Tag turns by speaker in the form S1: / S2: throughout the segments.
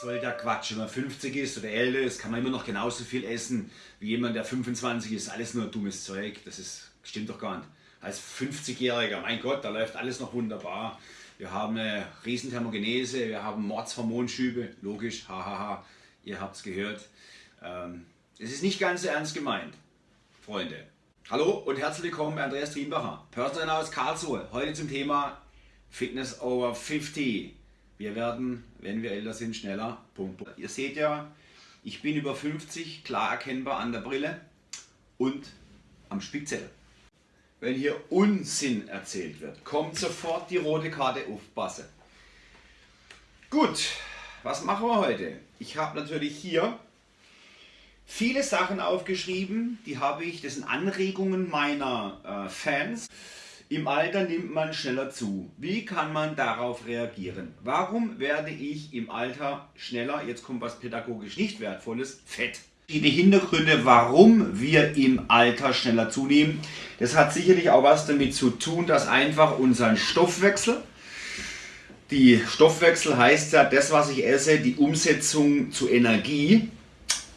S1: soll der Quatsch. Wenn man 50 ist oder älter ist, kann man immer noch genauso viel essen wie jemand, der 25 ist. Alles nur dummes Zeug. Das ist, stimmt doch gar nicht. Als 50-Jähriger, mein Gott, da läuft alles noch wunderbar. Wir haben eine Riesenthermogenese, wir haben Mordshormonschübe, logisch, hahaha, ihr habt es gehört. Ähm, es ist nicht ganz so ernst gemeint, Freunde. Hallo und herzlich willkommen bei Andreas Triembacher, Personal aus Karlsruhe. Heute zum Thema Fitness over 50. Wir werden, wenn wir älter sind, schneller. Punkt. Ihr seht ja, ich bin über 50, klar erkennbar an der Brille und am Spickzettel. Wenn hier Unsinn erzählt wird, kommt sofort die rote Karte aufpassen. Gut, was machen wir heute? Ich habe natürlich hier viele Sachen aufgeschrieben, die habe ich, das sind Anregungen meiner äh, Fans. Im Alter nimmt man schneller zu. Wie kann man darauf reagieren? Warum werde ich im Alter schneller, jetzt kommt was pädagogisch nicht wertvolles, fett? Die Hintergründe, warum wir im Alter schneller zunehmen, das hat sicherlich auch was damit zu tun, dass einfach unser Stoffwechsel, die Stoffwechsel heißt ja, das was ich esse, die Umsetzung zu Energie,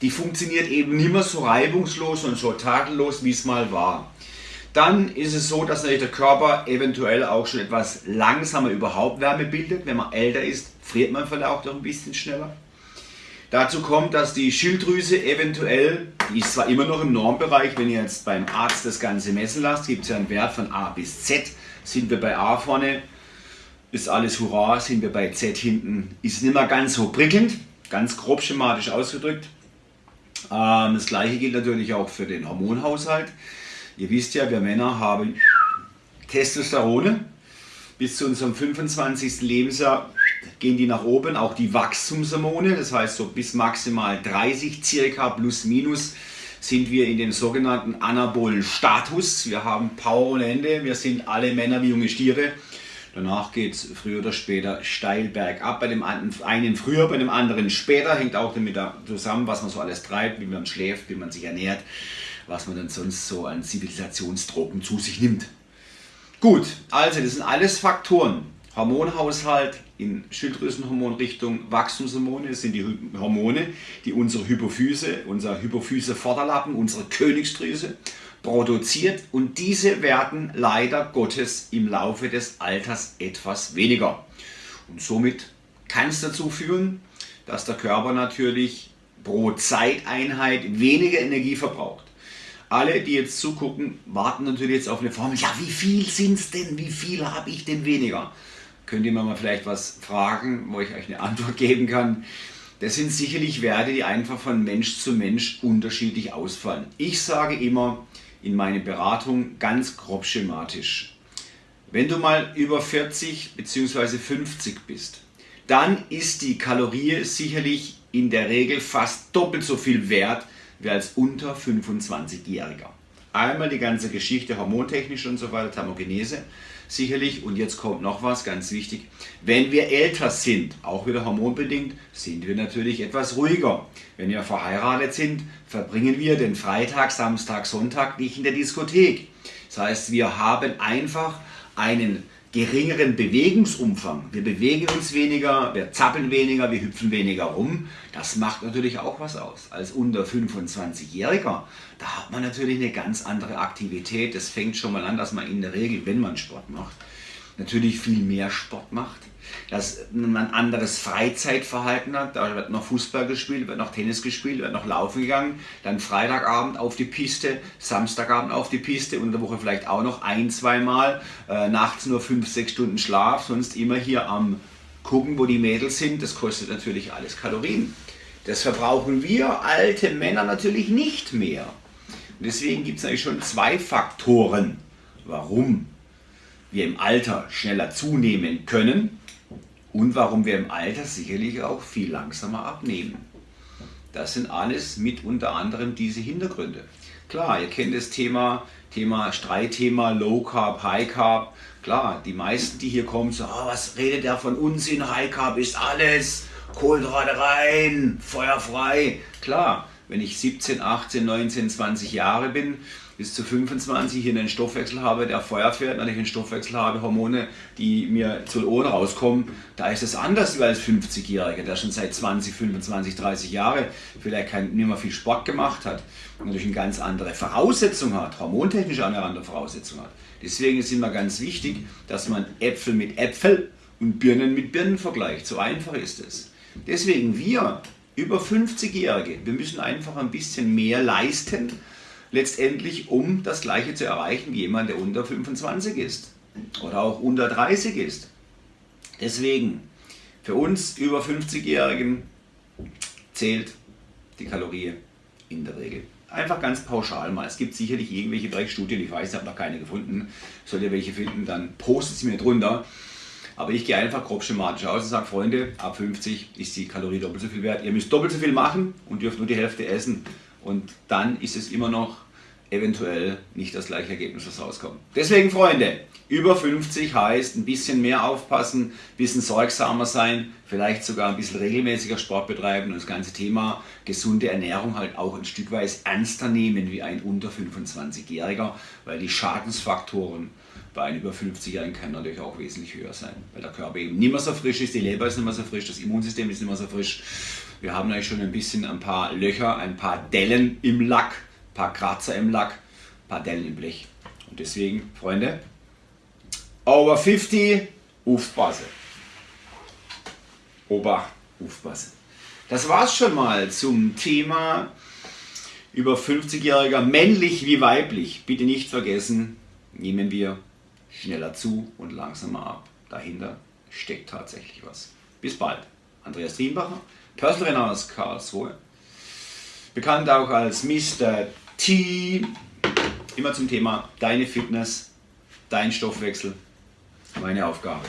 S1: die funktioniert eben nicht mehr so reibungslos und so tadellos, wie es mal war. Dann ist es so, dass natürlich der Körper eventuell auch schon etwas langsamer überhaupt Wärme bildet. Wenn man älter ist, friert man vielleicht auch noch ein bisschen schneller. Dazu kommt, dass die Schilddrüse eventuell, die ist zwar immer noch im Normbereich, wenn ihr jetzt beim Arzt das Ganze messen lasst, gibt es ja einen Wert von A bis Z. Sind wir bei A vorne, ist alles Hurra, sind wir bei Z hinten, ist nicht mehr ganz so prickelnd, ganz grob schematisch ausgedrückt. Ähm, das gleiche gilt natürlich auch für den Hormonhaushalt. Ihr wisst ja, wir Männer haben Testosterone. Bis zu unserem 25. Lebensjahr gehen die nach oben, auch die Wachstumshormone, das heißt so bis maximal 30 circa plus minus sind wir in dem sogenannten anabolen Status. Wir haben Power ohne Ende, wir sind alle Männer wie junge Stiere. Danach geht es früher oder später steil bergab. Bei dem einen früher, bei dem anderen später. Hängt auch damit zusammen, was man so alles treibt, wie man schläft, wie man sich ernährt, was man dann sonst so an Zivilisationsdrogen zu sich nimmt. Gut, also das sind alles Faktoren. Hormonhaushalt in Schilddrüsenhormonrichtung, Wachstumshormone, sind die Hormone, die unsere Hypophyse, unser Hypophyse-Vorderlappen, unsere Königsdrüse produziert und diese werden leider Gottes im Laufe des Alters etwas weniger. Und somit kann es dazu führen, dass der Körper natürlich pro Zeiteinheit weniger Energie verbraucht. Alle, die jetzt zugucken, warten natürlich jetzt auf eine Formel. Ja, wie viel sind es denn? Wie viel habe ich denn weniger? Könnt ihr mir mal vielleicht was fragen, wo ich euch eine Antwort geben kann? Das sind sicherlich Werte, die einfach von Mensch zu Mensch unterschiedlich ausfallen. Ich sage immer in meine Beratung ganz grob schematisch. Wenn du mal über 40 bzw. 50 bist, dann ist die Kalorie sicherlich in der Regel fast doppelt so viel wert wie als unter 25-Jähriger. Einmal die ganze Geschichte hormontechnisch und so weiter, Thermogenese sicherlich. Und jetzt kommt noch was ganz wichtig. Wenn wir älter sind, auch wieder hormonbedingt, sind wir natürlich etwas ruhiger. Wenn wir verheiratet sind, verbringen wir den Freitag, Samstag, Sonntag nicht in der Diskothek. Das heißt, wir haben einfach einen geringeren Bewegungsumfang. Wir bewegen uns weniger, wir zappeln weniger, wir hüpfen weniger rum. Das macht natürlich auch was aus. Als unter 25-Jähriger, da hat man natürlich eine ganz andere Aktivität. Das fängt schon mal an, dass man in der Regel, wenn man Sport macht, natürlich viel mehr Sport macht, dass man ein anderes Freizeitverhalten hat. Da wird noch Fußball gespielt, wird noch Tennis gespielt, wird noch laufen gegangen, dann Freitagabend auf die Piste, Samstagabend auf die Piste und in der Woche vielleicht auch noch ein, zwei Mal, äh, nachts nur fünf, sechs Stunden Schlaf, sonst immer hier am gucken, wo die Mädels sind. Das kostet natürlich alles Kalorien. Das verbrauchen wir alte Männer natürlich nicht mehr. Und deswegen gibt es eigentlich schon zwei Faktoren, warum wir im Alter schneller zunehmen können und warum wir im Alter sicherlich auch viel langsamer abnehmen. Das sind alles mit unter anderem diese Hintergründe. Klar, ihr kennt das Thema, Thema Streitthema Low Carb, High Carb. Klar, die meisten, die hier kommen, so, oh, was redet der von Unsinn, High Carb ist alles, Kohlenhydrate rein, feuerfrei. Klar, wenn ich 17, 18, 19, 20 Jahre bin, bis zu 25 hier einen Stoffwechsel habe, der Feuer fährt, wenn ich einen Stoffwechsel habe, Hormone, die mir zu Ohren rauskommen, da ist es anders als 50-Jähriger, der schon seit 20, 25, 30 Jahren vielleicht kein, nicht mehr viel Sport gemacht hat und natürlich eine ganz andere Voraussetzung hat, hormontechnisch eine andere Voraussetzung hat. Deswegen ist immer ganz wichtig, dass man Äpfel mit Äpfel und Birnen mit Birnen vergleicht. So einfach ist es. Deswegen wir über 50-Jährige, wir müssen einfach ein bisschen mehr leisten, letztendlich um das gleiche zu erreichen wie jemand, der unter 25 ist oder auch unter 30 ist. Deswegen, für uns über 50-Jährigen zählt die Kalorie in der Regel. Einfach ganz pauschal mal. Es gibt sicherlich irgendwelche Bereichsstudien, ich weiß, ich habe noch keine gefunden. Sollt ihr welche finden, dann postet sie mir drunter. Aber ich gehe einfach grob schematisch aus und sage, Freunde, ab 50 ist die Kalorie doppelt so viel wert. Ihr müsst doppelt so viel machen und dürft nur die Hälfte essen. Und dann ist es immer noch eventuell nicht das gleiche Ergebnis, was rauskommt. Deswegen, Freunde, über 50 heißt ein bisschen mehr aufpassen, ein bisschen sorgsamer sein, vielleicht sogar ein bisschen regelmäßiger Sport betreiben und das ganze Thema gesunde Ernährung halt auch ein Stück weit ernster nehmen wie ein unter 25-Jähriger, weil die Schadensfaktoren bei einem über 50-Jährigen können natürlich auch wesentlich höher sein, weil der Körper eben nicht mehr so frisch ist, die Leber ist nicht mehr so frisch, das Immunsystem ist nicht mehr so frisch. Wir haben eigentlich schon ein bisschen ein paar Löcher, ein paar Dellen im Lack, ein paar Kratzer im Lack, ein paar Dellen im Blech. Und deswegen, Freunde, over 50, aufpassen. Obacht, aufpassen. Das war's schon mal zum Thema über 50-Jähriger, männlich wie weiblich. Bitte nicht vergessen, nehmen wir schneller zu und langsamer ab. Dahinter steckt tatsächlich was. Bis bald. Andreas Triembacher, Trainer aus Karlsruhe, bekannt auch als Mr. T. Immer zum Thema deine Fitness, dein Stoffwechsel, meine Aufgabe.